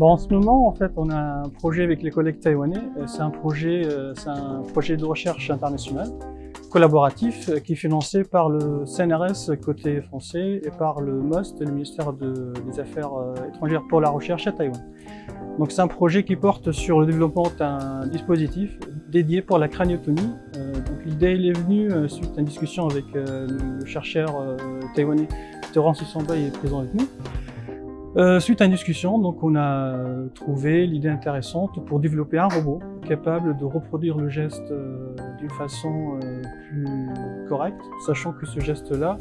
Bon, en ce moment, en fait, on a un projet avec les collègues taïwanais. Euh, C'est un projet, euh, un projet de recherche international collaboratif euh, qui est financé par le CNRS côté français et par le MOST, le ministère de- des Affaires étrangères pour la recherche à Taïwan. Donc c'est un projet qui porte sur le développement d'un dispositif dédié pour la craniotomie. Euh, donc l'idée est venue euh, suite à une discussion avec euh, le chercheur taïwanais Terence Samba est présent avec nous. Euh, suite à une discussion, donc on a euh, trouvé l'idée intéressante pour développer un robot capable de reproduire le geste euh, d'une façon euh, plus correcte, sachant que ce geste-là,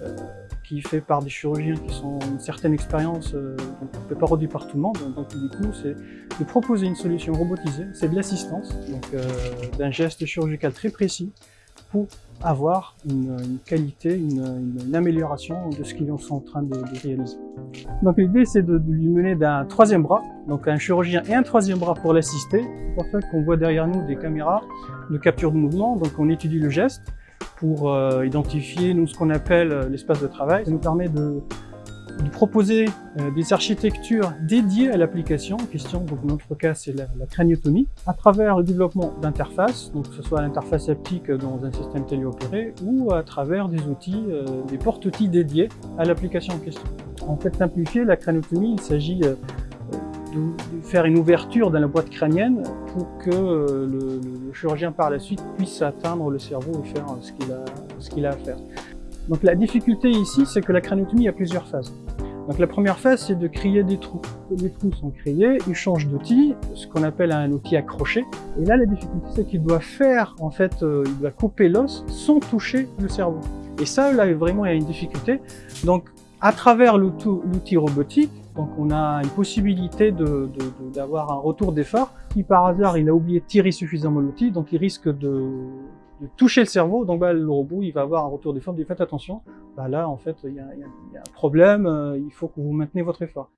euh, qui est fait par des chirurgiens qui sont une certaine expérience, donc on ne peut pas reproduire par tout le monde. Donc du coup, c'est de proposer une solution robotisée, c'est de l'assistance, donc d'un geste chirurgical très précis pour avoir une, qualité, une, amélioration de ce qu'ils sont en train de, réaliser. Donc l'idée c'est de, de lui mener d'un troisième bras, donc un chirurgien et un troisième bras pour l'assister. C'est pour ça qu'on voit derrière nous des caméras de capture de mouvement, donc on étudie le geste pour euh, identifier nous ce qu'on appelle euh, l'espace de travail. Ça nous permet de, de proposer euh, des architectures dédiées à l'application en question, donc dans notre cas c'est la, craniotomie, à travers le développement d'interfaces, donc que ce soit l'interface haptique dans un système téléopéré ou à travers des outils, euh, des porte-outils dédiés à l'application en question. En fait, simplifié, la craniotomie, il s'agit euh, de, faire une ouverture dans la boîte crânienne pour que le, chirurgien par la suite puisse atteindre le cerveau et faire ce qu'il a à faire. Donc la difficulté ici, c'est que la craniotomie a plusieurs phases. Donc la première phase, c'est de créer des trous. Les trous sont créés, ils changent d'outil, ce qu'on appelle un outil accroché. Et là, la difficulté, c'est qu'il doit faire, en fait, euh, il doit couper l'os sans toucher le cerveau. Et ça, là, vraiment, il y a une difficulté. Donc, à travers l'outil robotique, donc on a une possibilité d'avoir un retour d'effort. Si par hasard, il a oublié de tirer suffisamment l'outil, donc il risque de, toucher le cerveau, donc bah, le robot, il va avoir un retour d'effort. Dit, faites attention, bah, là, en fait, il y a un problème, euh, il faut que vous maintenez votre effort.